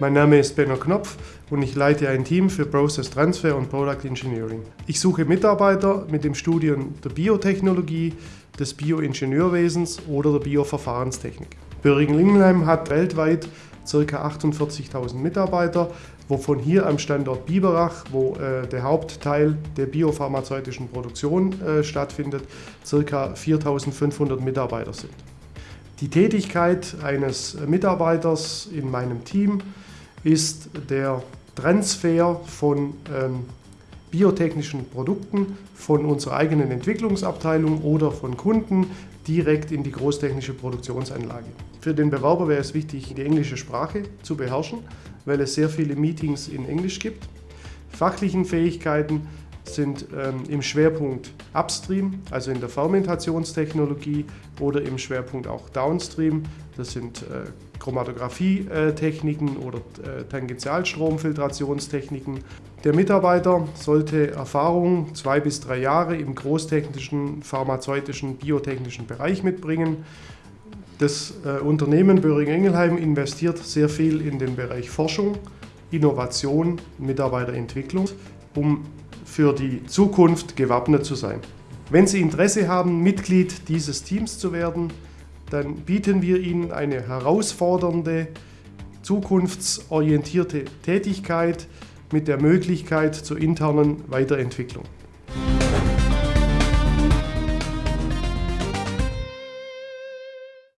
Mein Name ist Benno Knopf und ich leite ein Team für Process Transfer und Product Engineering. Ich suche Mitarbeiter mit dem Studium der Biotechnologie, des Bioingenieurwesens oder der Bioverfahrenstechnik. Böhringen-Ingelheim hat weltweit ca. 48.000 Mitarbeiter, wovon hier am Standort Biberach, wo äh, der Hauptteil der biopharmazeutischen Produktion äh, stattfindet, ca. 4.500 Mitarbeiter sind. Die Tätigkeit eines Mitarbeiters in meinem Team ist der Transfer von ähm, biotechnischen Produkten von unserer eigenen Entwicklungsabteilung oder von Kunden direkt in die großtechnische Produktionsanlage. Für den Bewerber wäre es wichtig, die englische Sprache zu beherrschen, weil es sehr viele Meetings in Englisch gibt. Fachlichen Fähigkeiten sind ähm, im Schwerpunkt Upstream, also in der Fermentationstechnologie oder im Schwerpunkt auch Downstream. Das sind äh, Chromatographie-Techniken oder äh, Tangentialstromfiltrationstechniken. Der Mitarbeiter sollte Erfahrung zwei bis drei Jahre im großtechnischen, pharmazeutischen, biotechnischen Bereich mitbringen. Das äh, Unternehmen Böhring-Ingelheim investiert sehr viel in den Bereich Forschung, Innovation, Mitarbeiterentwicklung, um für die Zukunft gewappnet zu sein. Wenn Sie Interesse haben, Mitglied dieses Teams zu werden, dann bieten wir Ihnen eine herausfordernde, zukunftsorientierte Tätigkeit mit der Möglichkeit zur internen Weiterentwicklung.